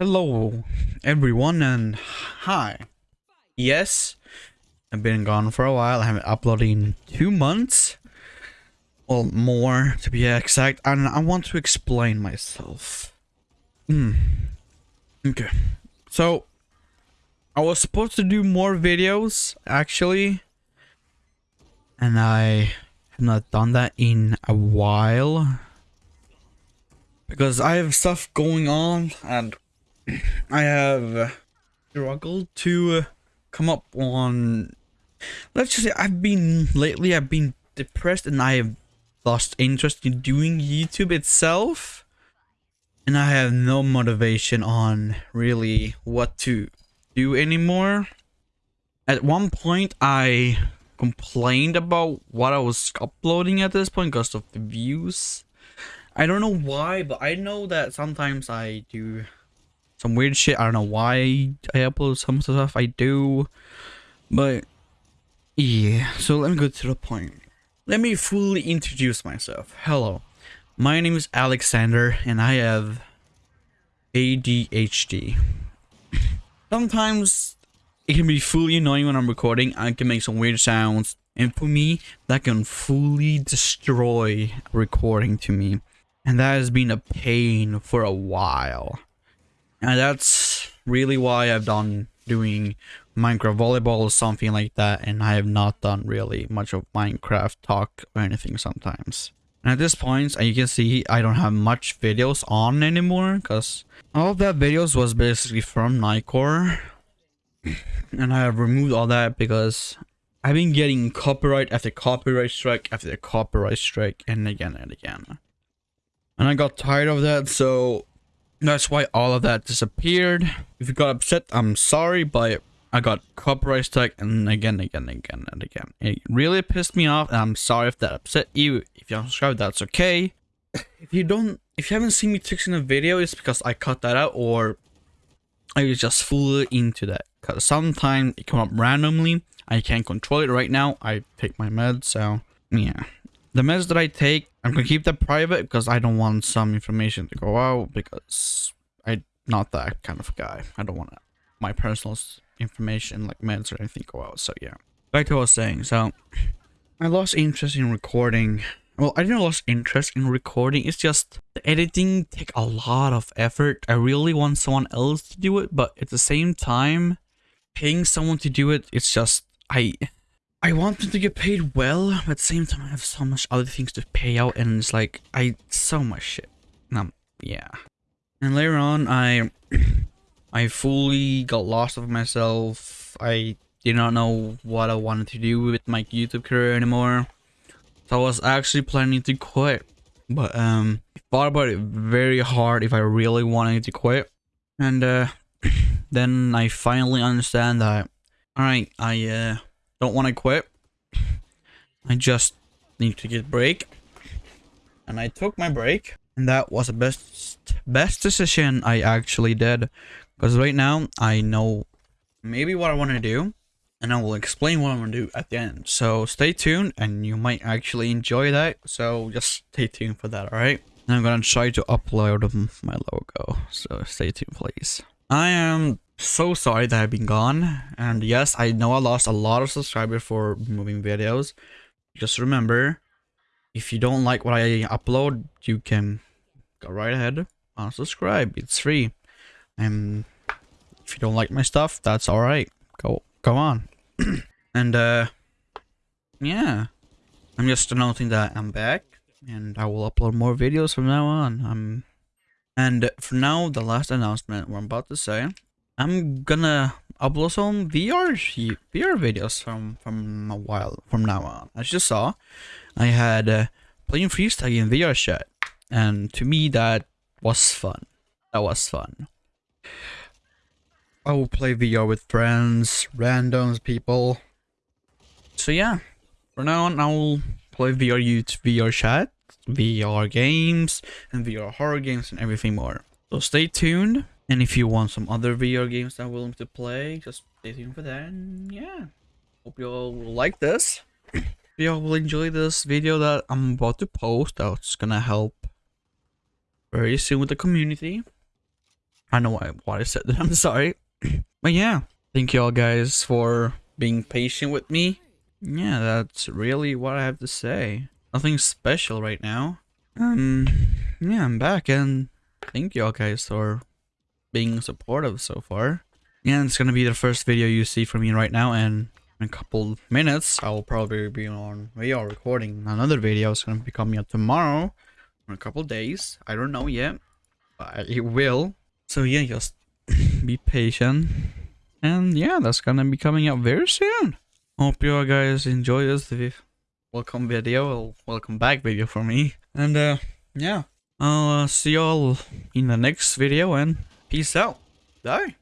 Hello, everyone, and hi. Yes, I've been gone for a while. I haven't uploaded in two months. Well, more to be exact. And I want to explain myself. Hmm. Okay. So, I was supposed to do more videos, actually. And I have not done that in a while. Because I have stuff going on and I have struggled to uh, come up on. Let's just say I've been lately. I've been depressed and I have lost interest in doing YouTube itself, and I have no motivation on really what to do anymore. At one point, I complained about what I was uploading at this point because of the views. I don't know why, but I know that sometimes I do some weird shit. I don't know why I upload some stuff I do. But yeah, so let me go to the point. Let me fully introduce myself. Hello, my name is Alexander and I have ADHD. Sometimes it can be fully annoying when I'm recording. I can make some weird sounds. And for me, that can fully destroy recording to me. And that has been a pain for a while. And that's really why I've done doing Minecraft volleyball or something like that and I have not done really much of Minecraft talk or anything sometimes. And at this point, as you can see, I don't have much videos on anymore because all of that videos was basically from Nightcore. and I have removed all that because I've been getting copyright after copyright strike after copyright strike and again and again. And I got tired of that, so that's why all of that disappeared. If you got upset, I'm sorry, but I got copyright strike and again, again, again, and again. It really pissed me off, and I'm sorry if that upset you. If you don't subscribe, that's okay. If you don't, if you haven't seen me fixing a video, it's because I cut that out or I was just fully into that. Cause sometimes it come up randomly. I can't control it right now. I take my meds, so yeah. The meds that I take, I'm gonna keep that private because I don't want some information to go out because I'm not that kind of guy. I don't want my personal information like meds or anything go out. So yeah, back to what I was saying. So I lost interest in recording. Well, I didn't lose interest in recording. It's just the editing take a lot of effort. I really want someone else to do it, but at the same time, paying someone to do it, it's just I I want them to get paid well, but at the same time I have so much other things to pay out and it's like I so much shit. Um yeah. And later on I I fully got lost of myself. I did not know what I wanted to do with my YouTube career anymore. So I was actually planning to quit. But um I thought about it very hard if I really wanted to quit. And uh then I finally understand that alright, I uh don't want to quit. I just need to get a break. And I took my break. And that was the best best decision I actually did. Because right now, I know maybe what I want to do. And I will explain what I'm going to do at the end. So stay tuned and you might actually enjoy that. So just stay tuned for that, alright? I'm going to try to upload my logo. So stay tuned, please. I am so sorry that I've been gone. And yes, I know I lost a lot of subscribers for moving videos. Just remember, if you don't like what I upload, you can go right ahead, unsubscribe. It's free. And if you don't like my stuff, that's alright. Go go on. and uh yeah. I'm just announcing that I'm back and I will upload more videos from now on. I'm and for now, the last announcement we're about to say I'm gonna upload some VR VR videos from from a while from now on. As you saw, I had uh, playing freestyle in VR chat, and to me that was fun. That was fun. I will play VR with friends, randoms, people. So yeah, for now on, I will play VR YouTube, VR chat, VR games, and VR horror games, and everything more. So stay tuned. And if you want some other VR games that I'm willing to play, just stay tuned for that. And yeah, hope you all will like this. you all will enjoy this video that I'm about to post. That's gonna help very soon with the community. I know why, why I said that. I'm sorry. but yeah, thank you all guys for being patient with me. Yeah, that's really what I have to say. Nothing special right now. Um, yeah, I'm back and thank you all guys for being supportive so far. Yeah, it's gonna be the first video you see from me right now and in a couple minutes I'll probably be on video recording another video. It's gonna be coming out tomorrow in a couple days. I don't know yet, but it will. So yeah, just be patient. And yeah, that's gonna be coming out very soon. Hope you guys enjoy this welcome video, welcome back video for me. And uh, yeah, I'll uh, see y'all in the next video and peace out. Bye.